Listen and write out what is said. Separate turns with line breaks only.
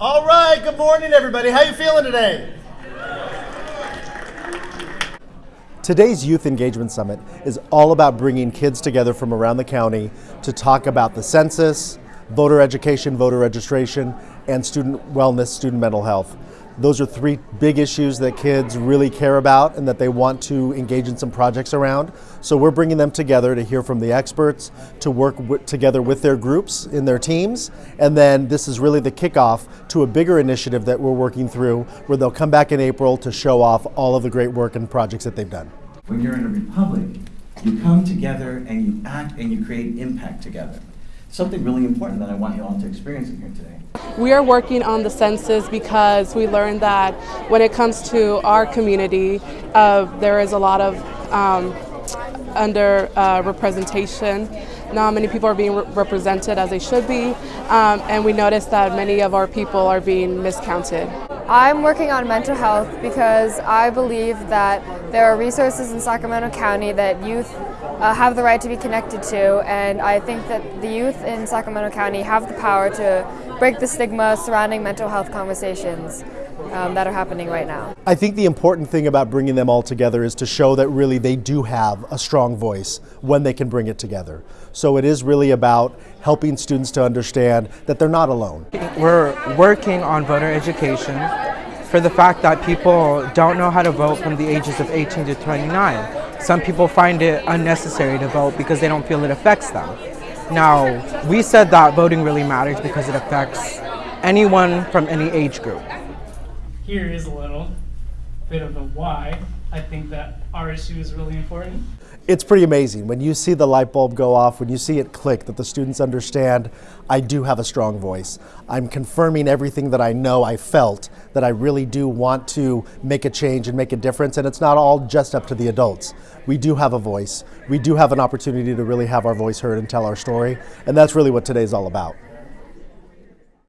All right, good morning everybody. How you feeling today? Today's Youth Engagement Summit is all about bringing kids together from around the county to talk about the census, voter education, voter registration, and student wellness, student mental health. Those are three big issues that kids really care about and that they want to engage in some projects around. So we're bringing them together to hear from the experts, to work together with their groups in their teams, and then this is really the kickoff to a bigger initiative that we're working through where they'll come back in April to show off all of the great work and projects that they've done.
When you're in a republic, you come together and you act and you create impact together. Something really important that I want you all to experience in here today.
We are working on the census because we learned that when it comes to our community, uh, there is a lot of um, under uh, representation. Not many people are being re represented as they should be, um, and we noticed that many of our people are being miscounted.
I'm working on mental health because I believe that there are resources in Sacramento County that youth uh, have the right to be connected to, and I think that the youth in Sacramento County have the power to break the stigma surrounding mental health conversations um, that are happening right now.
I think the important thing about bringing them all together is to show that really they do have a strong voice when they can bring it together. So it is really about helping students to understand that they're not alone.
We're working on voter education for the fact that people don't know how to vote from the ages of 18 to 29. Some people find it unnecessary to vote because they don't feel it affects them. Now, we said that voting really matters because it affects anyone from any age group.
Here is a little bit of a why I think that issue is really important.
It's pretty amazing when you see the light bulb go off, when you see it click, that the students understand I do have a strong voice. I'm confirming everything that I know I felt, that I really do want to make a change and make a difference, and it's not all just up to the adults. We do have a voice. We do have an opportunity to really have our voice heard and tell our story, and that's really what today's all about.